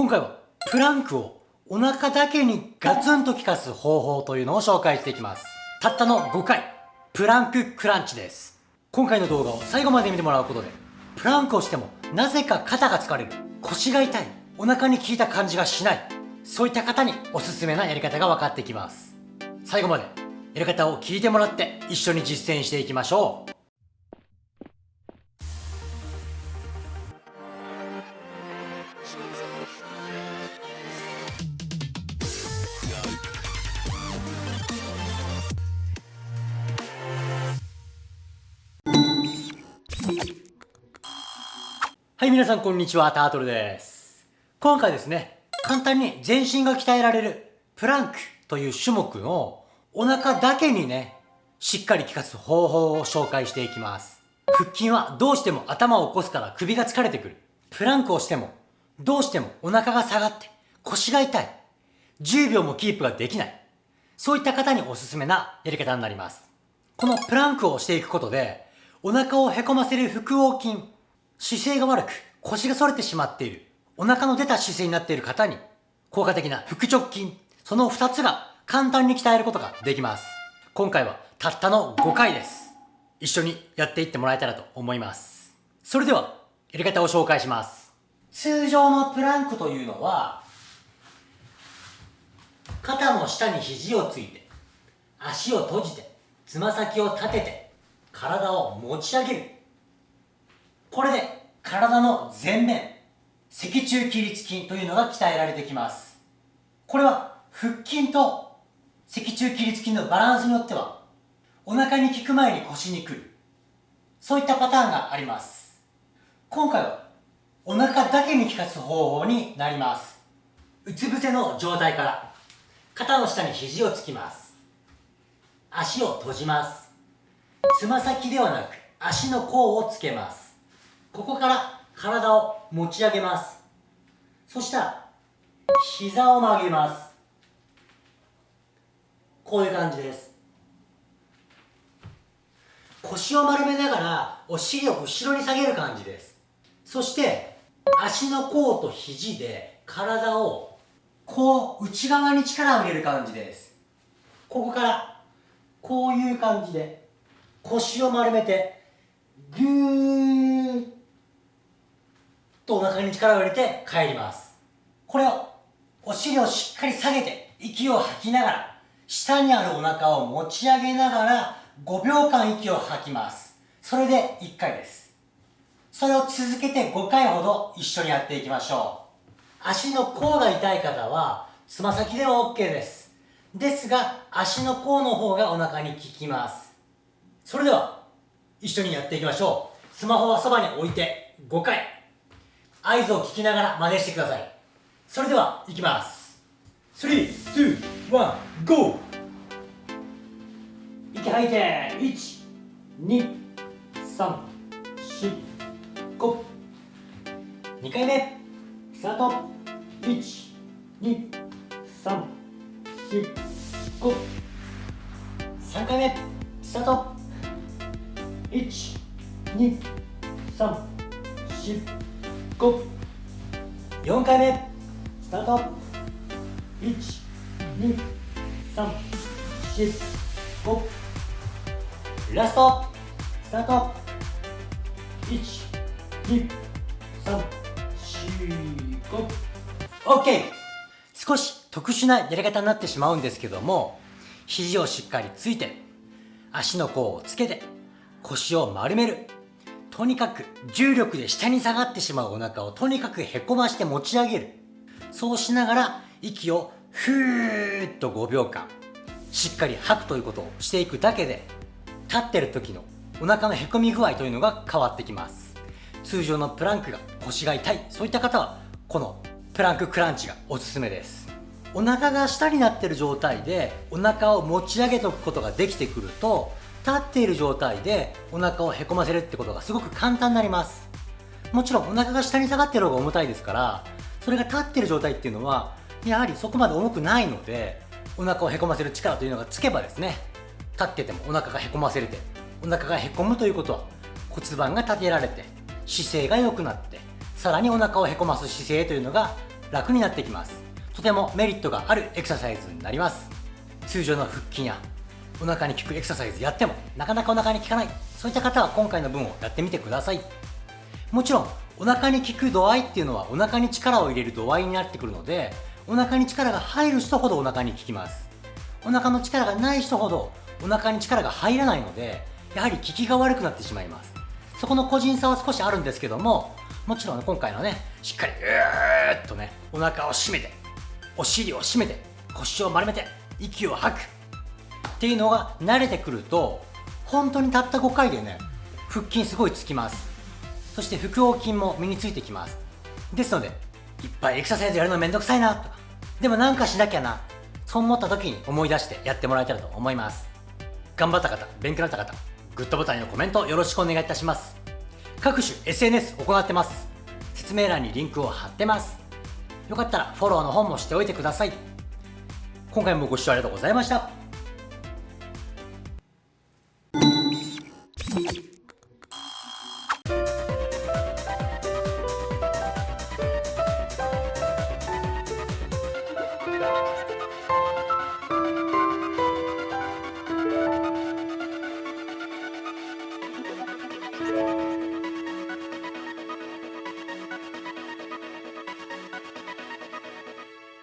今回はプランクをお腹だけにガツンと効かす方法というのを紹介していきます。たったの5回、プランククランチです。今回の動画を最後まで見てもらうことで、プランクをしてもなぜか肩が疲れる、腰が痛い、お腹に効いた感じがしない、そういった方におすすめなやり方が分かってきます。最後までやり方を聞いてもらって一緒に実践していきましょう。はい、皆さんこんにちは、タートルです。今回ですね、簡単に全身が鍛えられるプランクという種目のお腹だけにね、しっかり効かす方法を紹介していきます。腹筋はどうしても頭を起こすから首が疲れてくる。プランクをしても、どうしてもお腹が下がって腰が痛い。10秒もキープができない。そういった方におすすめなやり方になります。このプランクをしていくことで、お腹をへこませる腹横筋、姿勢が悪く腰が反れてしまっている、お腹の出た姿勢になっている方に、効果的な腹直筋、その2つが簡単に鍛えることができます。今回はたったの5回です。一緒にやっていってもらえたらと思います。それでは、やり方を紹介します。通常のプランクというのは、肩の下に肘をついて、足を閉じて、つま先を立てて、体を持ち上げる。これで体の前面、脊柱起立筋というのが鍛えられてきます。これは腹筋と脊柱起立筋のバランスによってはお腹に効く前に腰に来る。そういったパターンがあります。今回はお腹だけに効かす方法になります。うつ伏せの状態から肩の下に肘をつきます。足を閉じます。つま先ではなく足の甲をつけます。ここから体を持ち上げます。そしたら膝を曲げます。こういう感じです。腰を丸めながらお尻を後ろに下げる感じです。そして足の甲と肘で体をこう内側に力を入れる感じです。ここからこういう感じで腰を丸めてぐーっとお腹に力を入れて帰ります。これをお尻をしっかり下げて息を吐きながら下にあるお腹を持ち上げながら5秒間息を吐きます。それで1回です。それを続けて5回ほど一緒にやっていきましょう。足の甲が痛い方はつま先でも OK です。ですが足の甲の方がお腹に効きます。それでは一緒にやっていきましょう。スマホはそばに置いて5回合図を聞きながら真似してください。それではいきます。321 GO 息吐いて12345 2回目。スタート。12345 3回目。スタート。12345 5 4回目。スタート。1 2 3 4 5ラスト。スタート。1 2 3 4 5 OK 少し特殊なやり方になってしまうんですけども肘をしっかりついて足の甲をつけて腰を丸める。とにかく重力で下に下がってしまうお腹をとにかくへこまして持ち上げる。そうしながら息をふーっと5秒間しっかり吐くということをしていくだけで立ってる時のお腹のへこみ具合というのが変わってきます。通常のプランクが腰が痛いそういった方はこのプランククランチがおすすめです。お腹が下になってる状態でお腹を持ち上げておくことができてくると立っている状態でお腹をへこませるってことがすごく簡単になります。もちろんお腹が下に下がってる方が重たいですからそれが立ってる状態っていうのはやはりそこまで重くないのでお腹をへこませる力というのがつけばですね立っててもお腹がへこませれてお腹がへこむということは骨盤が立てられて姿勢が良くなってさらにお腹をへこます姿勢というのが楽になってきます。とてもメリットがあるエクササイズになります。通常の腹筋やお腹に効くエクササイズやってもなかなかお腹に効かない。そういった方は今回の分をやってみてください。もちろんお腹に効く度合いっていうのはお腹に力を入れる度合いになってくるのでお腹に力が入る人ほどお腹に効きます。お腹の力がない人ほどお腹に力が入らないのでやはり効きが悪くなってしまいます。そこの個人差は少しあるんですけどももちろん、ね、今回のねしっかりうーっとねお腹を締めてお尻を締めて腰を丸めて息を吐く。っていうのが慣れてくると本当にたった5回でね腹筋すごいつきます。そして腹横筋も身についてきます。ですのでいっぱいエクササイズやるのめんどくさいなと。かでもなんかしなきゃなそう思った時に思い出してやってもらえたらと思います。頑張った方勉強になった方グッドボタンやコメントよろしくお願いいたします。各種 SNS 行ってます。説明欄にリンクを貼ってます。よかったらフォローの方もしておいてください。今回もご視聴ありがとうございました。